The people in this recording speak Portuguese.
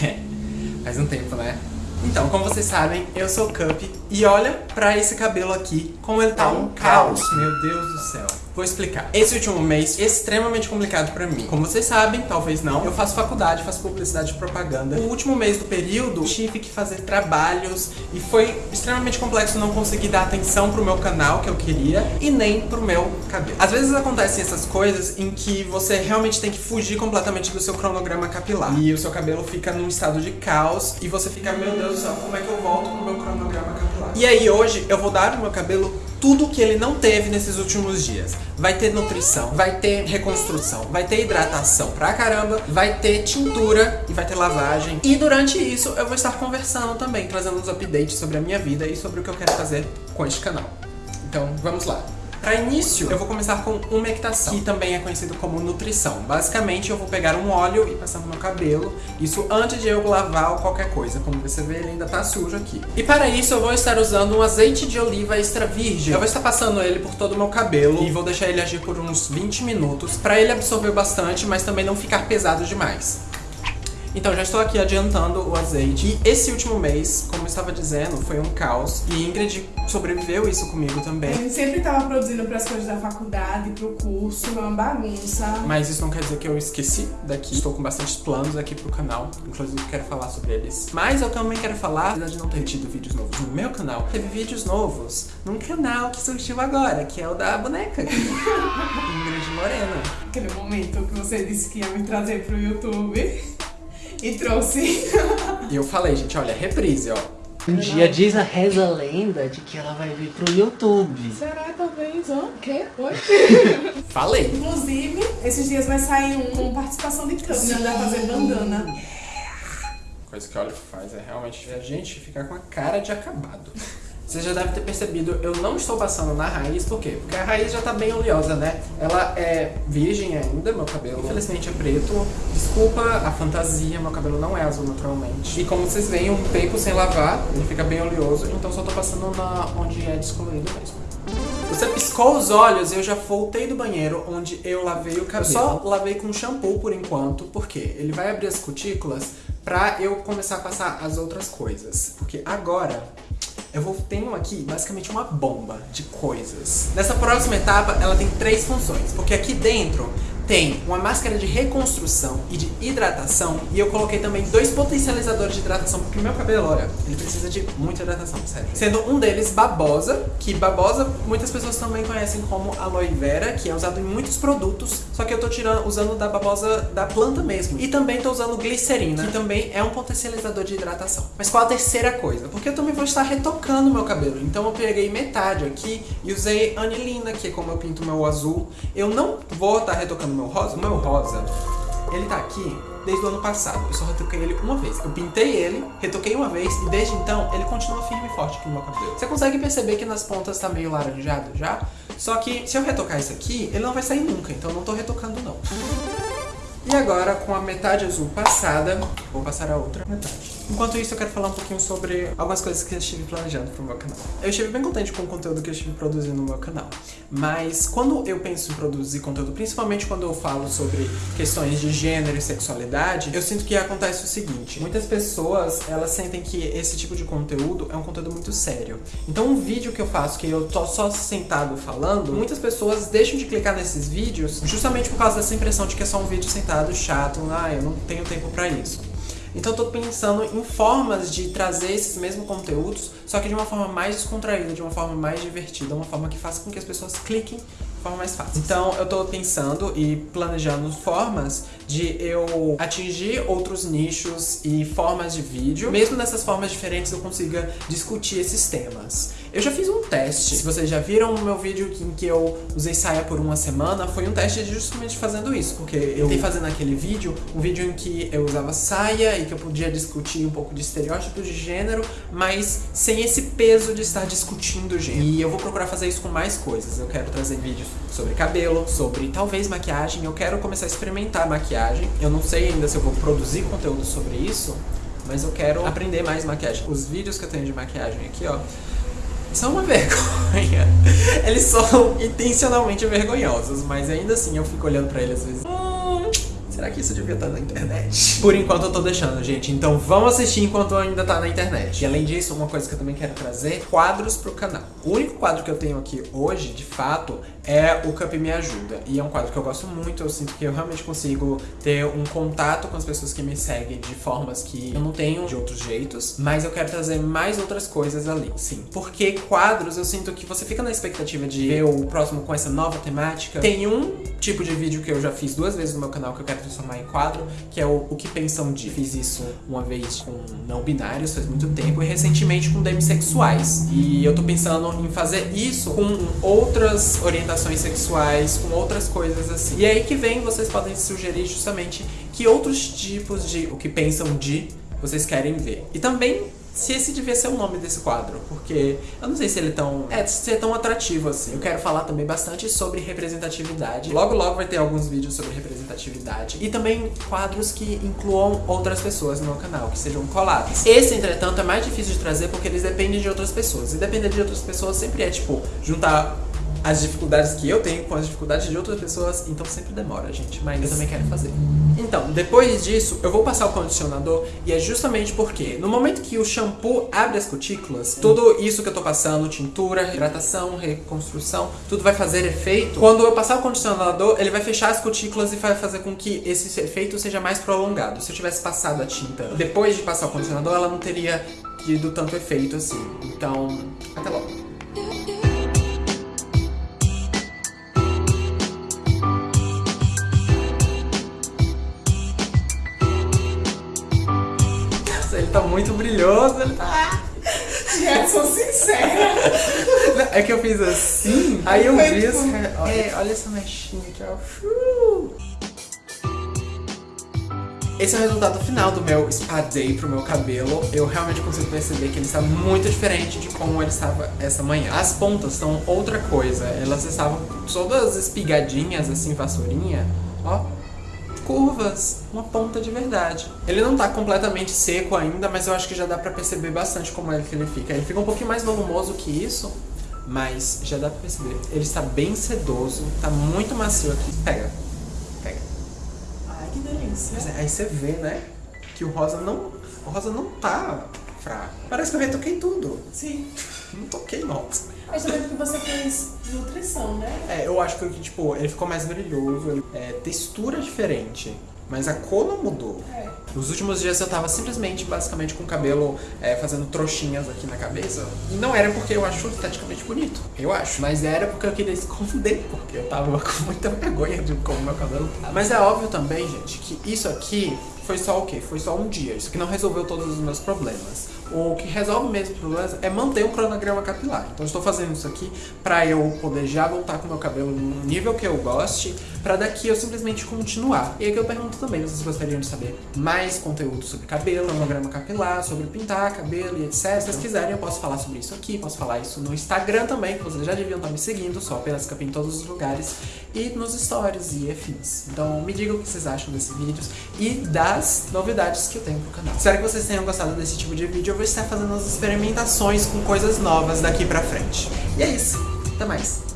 Faz um tempo, né? Então, como vocês sabem, eu sou o Cup e olha pra esse cabelo aqui, como ele tá um caos. Meu Deus do céu. Vou explicar. Esse último mês, extremamente complicado pra mim. Como vocês sabem, talvez não, eu faço faculdade, faço publicidade e propaganda. O último mês do período, tive que fazer trabalhos e foi extremamente complexo não conseguir dar atenção pro meu canal que eu queria e nem pro meu cabelo. Às vezes acontecem essas coisas em que você realmente tem que fugir completamente do seu cronograma capilar. E o seu cabelo fica num estado de caos e você fica, meu Deus do céu, como é que eu volto pro meu cronograma capilar? E aí hoje eu vou dar pro meu cabelo tudo que ele não teve nesses últimos dias. Vai ter nutrição, vai ter reconstrução, vai ter hidratação pra caramba, vai ter tintura e vai ter lavagem. E durante isso eu vou estar conversando também, trazendo uns updates sobre a minha vida e sobre o que eu quero fazer com este canal. Então vamos lá. Para início, eu vou começar com umectação, que também é conhecido como nutrição. Basicamente, eu vou pegar um óleo e passar no meu cabelo, isso antes de eu lavar ou qualquer coisa. Como você vê, ele ainda tá sujo aqui. E para isso, eu vou estar usando um azeite de oliva extra virgem. Eu vou estar passando ele por todo o meu cabelo e vou deixar ele agir por uns 20 minutos, para ele absorver bastante, mas também não ficar pesado demais. Então, já estou aqui adiantando o azeite. E esse último mês, como eu estava dizendo, foi um caos. E Ingrid sobreviveu isso comigo também. A gente sempre estava produzindo para as coisas da faculdade, pro curso, uma bagunça. Mas isso não quer dizer que eu esqueci daqui. Estou com bastante planos aqui pro canal. Inclusive, quero falar sobre eles. Mas eu também quero falar, apesar de não ter tido vídeos novos no meu canal, teve vídeos novos num canal que surgiu agora, que é o da boneca. Ingrid Morena. Aquele momento que você disse que ia me trazer pro YouTube. E trouxe. E eu falei, gente, olha, reprise, ó. Um dia diz a reza a lenda de que ela vai vir pro YouTube. Será talvez? Ó, o quê? Oi? Falei. Inclusive, esses dias vai sair um com participação de câmera, vai fazer bandana. Coisa que o óleo faz é realmente a gente ficar com a cara de acabado. Você já deve ter percebido, eu não estou passando na raiz, por quê? Porque a raiz já tá bem oleosa, né? Ela é virgem ainda, meu cabelo, infelizmente é preto. Desculpa a fantasia, meu cabelo não é azul naturalmente. E como vocês veem, um tempo sem lavar, ele fica bem oleoso, então só tô passando na onde é descolorido mesmo. Você piscou os olhos e eu já voltei do banheiro onde eu lavei o cabelo. Eu só lavei com shampoo por enquanto, porque ele vai abrir as cutículas pra eu começar a passar as outras coisas. Porque agora eu vou tenho aqui basicamente uma bomba de coisas. Nessa próxima etapa, ela tem três funções, porque aqui dentro tem uma máscara de reconstrução e de hidratação e eu coloquei também dois potencializadores de hidratação porque meu cabelo, olha, ele precisa de muita hidratação, sério. Sendo um deles babosa, que babosa muitas pessoas também conhecem como aloe vera, que é usado em muitos produtos, só que eu tô tirando, usando da babosa da planta mesmo. E também tô usando glicerina, que também é um potencializador de hidratação. Mas qual a terceira coisa? Porque eu também vou estar retocando meu cabelo, então eu peguei metade aqui e usei anilina, que é como eu pinto meu azul. Eu não vou estar retocando meu rosa, o meu rosa, ele tá aqui desde o ano passado. Eu só retoquei ele uma vez. Eu pintei ele, retoquei uma vez e desde então ele continua firme e forte aqui no meu cabelo. Você consegue perceber que nas pontas tá meio laranjado já? Só que se eu retocar isso aqui, ele não vai sair nunca, então eu não tô retocando não. E agora, com a metade azul passada, vou passar a outra metade. Enquanto isso, eu quero falar um pouquinho sobre algumas coisas que eu estive planejando pro meu canal. Eu estive bem contente com o conteúdo que eu estive produzindo no meu canal. Mas quando eu penso em produzir conteúdo, principalmente quando eu falo sobre questões de gênero e sexualidade, eu sinto que acontece o seguinte. Muitas pessoas, elas sentem que esse tipo de conteúdo é um conteúdo muito sério. Então um vídeo que eu faço, que eu tô só sentado falando, muitas pessoas deixam de clicar nesses vídeos justamente por causa dessa impressão de que é só um vídeo sentado, chato, ah, eu não tenho tempo pra isso. Então eu tô pensando em formas de trazer esses mesmos conteúdos, só que de uma forma mais descontraída, de uma forma mais divertida, uma forma que faça com que as pessoas cliquem de forma mais fácil. Então eu tô pensando e planejando formas de eu atingir outros nichos e formas de vídeo. Mesmo nessas formas diferentes eu consiga discutir esses temas. Eu já fiz um teste, se vocês já viram o meu vídeo em que eu usei saia por uma semana, foi um teste justamente fazendo isso, porque eu tentei fazer naquele vídeo, um vídeo em que eu usava saia e que eu podia discutir um pouco de estereótipos de gênero, mas sem esse peso de estar discutindo gênero. E eu vou procurar fazer isso com mais coisas, eu quero trazer vídeos sobre cabelo, sobre talvez maquiagem, eu quero começar a experimentar maquiagem, eu não sei ainda se eu vou produzir conteúdo sobre isso, mas eu quero aprender mais maquiagem. Os vídeos que eu tenho de maquiagem aqui, ó, são uma vergonha. Eles são intencionalmente vergonhosos, mas ainda assim eu fico olhando pra eles às vezes. Hum, Será que isso devia estar na internet? Por enquanto eu tô deixando, gente. Então vamos assistir enquanto ainda tá na internet. E além disso, uma coisa que eu também quero trazer, quadros pro canal. O único quadro que eu tenho aqui hoje, de fato, é o Cup Me Ajuda. E é um quadro que eu gosto muito, eu sinto que eu realmente consigo ter um contato com as pessoas que me seguem de formas que eu não tenho de outros jeitos. Mas eu quero trazer mais outras coisas ali, sim. Porque quadros, eu sinto que você fica na expectativa de ver o próximo com essa nova temática. Tem um tipo de vídeo que eu já fiz duas vezes no meu canal que eu quero transformar em quadro, que é o, o que pensam de. Fiz isso uma vez com não binários, faz muito tempo, e recentemente com demissexuais. E eu tô pensando em fazer isso com outras orientações sexuais, com outras coisas assim. E é aí que vem, vocês podem sugerir justamente que outros tipos de o que pensam de vocês querem ver. E também se esse devia ser o nome desse quadro, porque eu não sei se ele é tão, é, se é tão atrativo assim. Eu quero falar também bastante sobre representatividade. Logo logo vai ter alguns vídeos sobre representatividade e também quadros que incluam outras pessoas no canal, que sejam colados. Esse, entretanto, é mais difícil de trazer porque eles dependem de outras pessoas. E depender de outras pessoas sempre é tipo juntar as dificuldades que eu tenho com as dificuldades de outras pessoas, então sempre demora, gente, mas eu também quero fazer. Então, depois disso, eu vou passar o condicionador e é justamente porque no momento que o shampoo abre as cutículas, tudo isso que eu tô passando, tintura, hidratação, reconstrução, tudo vai fazer efeito. Quando eu passar o condicionador, ele vai fechar as cutículas e vai fazer com que esse efeito seja mais prolongado. Se eu tivesse passado a tinta depois de passar o condicionador, ela não teria tido tanto efeito assim. Então, até logo. Muito brilhoso, ele tá... Sou sincera. É que eu fiz assim, aí eu vi assim, olha, olha essa mechinha aqui, ó. Esse é o resultado final do meu spa day pro meu cabelo. Eu realmente consigo perceber que ele está muito diferente de como ele estava essa manhã. As pontas são outra coisa. Elas estavam todas espigadinhas, assim, vassourinha. Ó, curvas, uma ponta de verdade. Ele não tá completamente seco ainda, mas eu acho que já dá pra perceber bastante como é que ele fica. Ele fica um pouquinho mais volumoso que isso, mas já dá pra perceber. Ele está bem sedoso, tá muito macio aqui. Pega, pega. Ai, que delícia. É, aí você vê, né, que o rosa não, o rosa não tá fraco. Parece que eu retoquei tudo. Sim. Não toquei, nossa. Mas também porque você fez nutrição, né? É, eu acho que, tipo, ele ficou mais brilhoso, é, textura diferente. Mas a cor não mudou. É. Nos últimos dias eu tava simplesmente, basicamente, com o cabelo é, fazendo trouxinhas aqui na cabeça. E não era porque eu acho esteticamente bonito. Eu acho. Mas era porque eu queria esconder. Porque eu tava com muita vergonha de como meu cabelo tava. Mas é óbvio também, gente, que isso aqui foi só o quê? Foi só um dia. Isso aqui não resolveu todos os meus problemas o que resolve mesmo problemas é manter um cronograma capilar. Então estou fazendo isso aqui para eu poder já voltar com meu cabelo no nível que eu goste, para daqui eu simplesmente continuar. E aí que eu pergunto também, vocês gostariam de saber mais conteúdo sobre cabelo, cronograma capilar, sobre pintar cabelo e etc. Se vocês quiserem eu posso falar sobre isso aqui, posso falar isso no Instagram também, que vocês já deviam estar me seguindo, só apenas Capim em todos os lugares, e nos stories e afins. Então me digam o que vocês acham desses vídeos e das novidades que eu tenho pro canal. Espero que vocês tenham gostado desse tipo de vídeo vou estar fazendo as experimentações com coisas novas daqui pra frente. E é isso. Até mais.